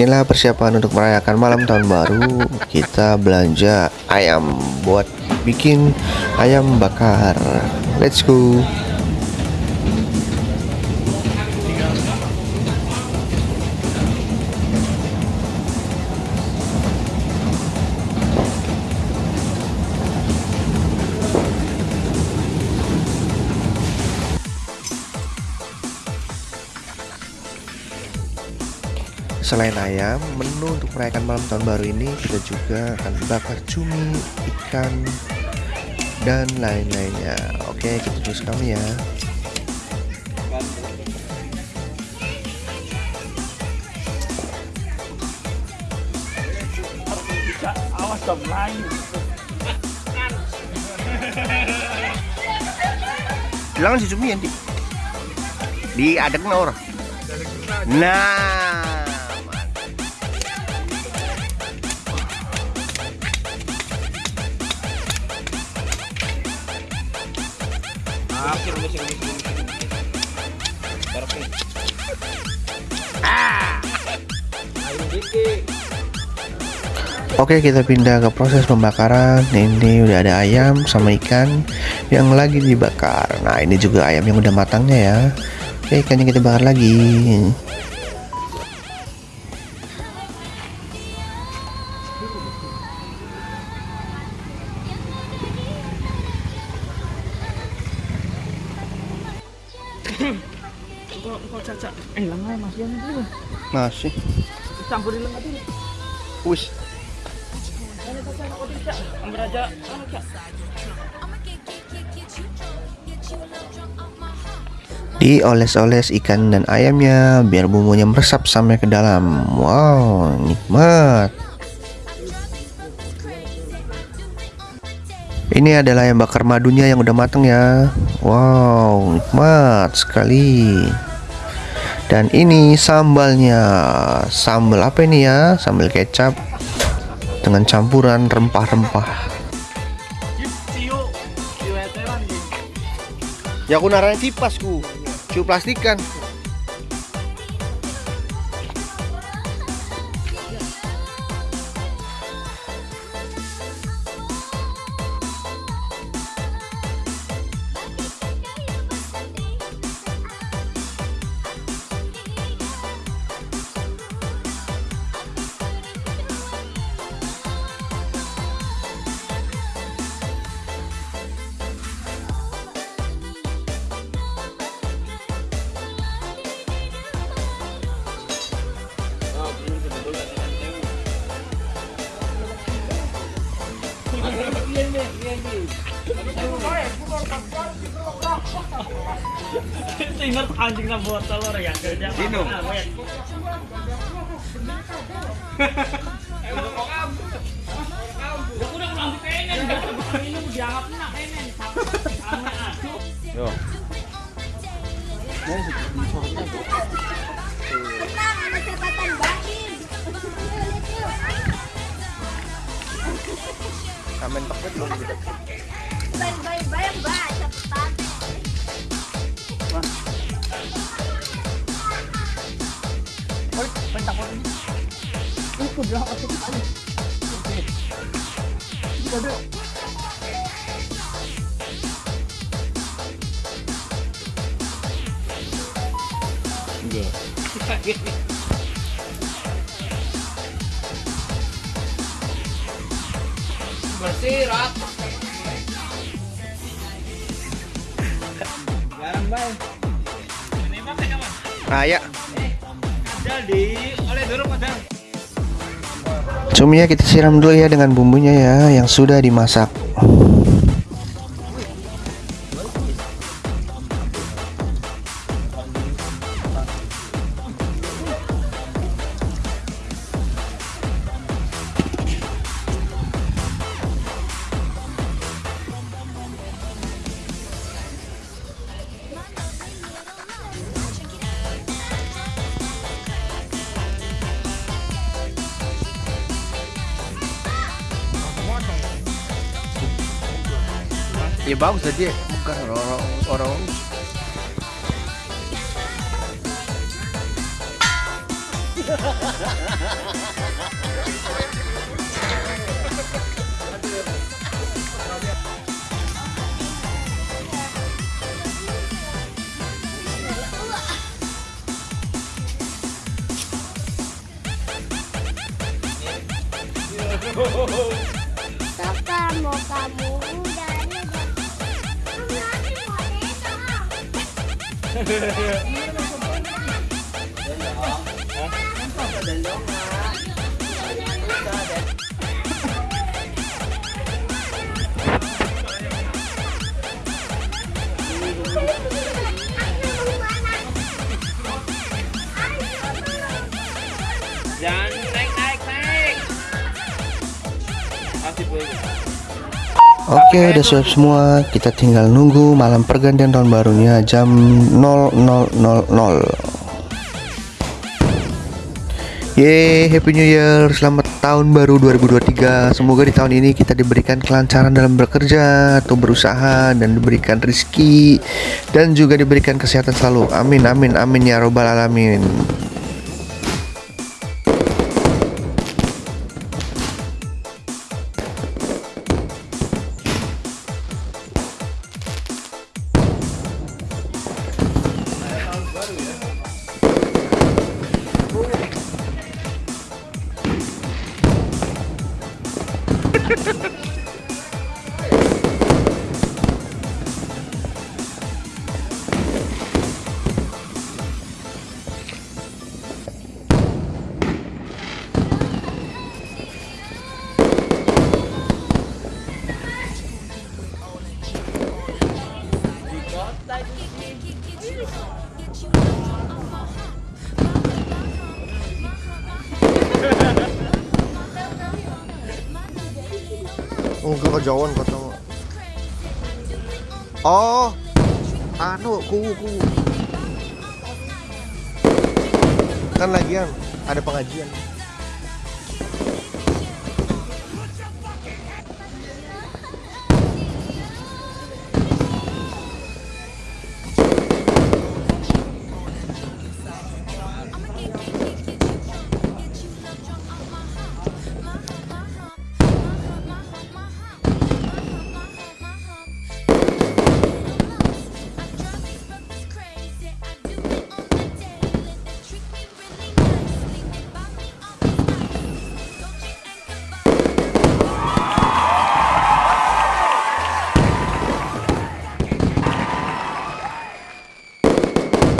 Inilah persiapan untuk merayakan malam tahun baru. Kita belanja ayam buat bikin ayam bakar. Let's go. Selain ayam, menu untuk merayakan malam tahun baru ini kita juga akan bakar cumi, ikan, dan lain-lainnya. Oke, kita terus kami ya. Awas. Bilang si cumi nanti. Di adek orang. Nah. Oke kita pindah ke proses pembakaran. Ini udah ada ayam sama ikan Yang lagi dibakar. Nah ini juga ayam yang udah matangnya ya. Oke ikannya kita bakar lagi Eh lengah Mas Yan itu. Masih Campurin lengah dulu. Wis. Ambil aja. Dioles-oles ikan dan ayamnya Biar bumbunya meresap sampai ke dalam Wow nikmat Ini adalah ayam bakar madunya yang udah mateng ya Wow nikmat sekali Dan ini sambalnya. Sambal apa ini ya? Sambal kecap Dengan campuran rempah-rempah. Ya aku naranya kipas ku. Ciu plastikan Ingat anjing na buat telur ya kerja. Ah. Ya aduh. Yo. Tenang, ada catatan batin. Kamen paket belum gitu. Bye, bye, bye, bye, catatan. Itu bilang aku kali. Bersih rat. Oleh dulu padahal. Cuminya kita siram dulu ya dengan bumbunya ya yang sudah dimasak. Ya bagus tadi. Bukan orang orang Kakak mau kamu 啊！啊！啊！啊！啊！啊！啊！啊！啊！Oke, udah siap semua. Kita tinggal nunggu malam pergantian tahun barunya jam 00.00. Yeay, Happy New Year. Selamat tahun baru 2023. Semoga di tahun ini kita diberikan kelancaran dalam bekerja atau berusaha dan diberikan rizki dan juga diberikan kesehatan selalu. Amin amin amin ya robbal alamin. Enggak kejauhan kata Oh, anu kuwu kuwu. Kan lagian ada pengajian.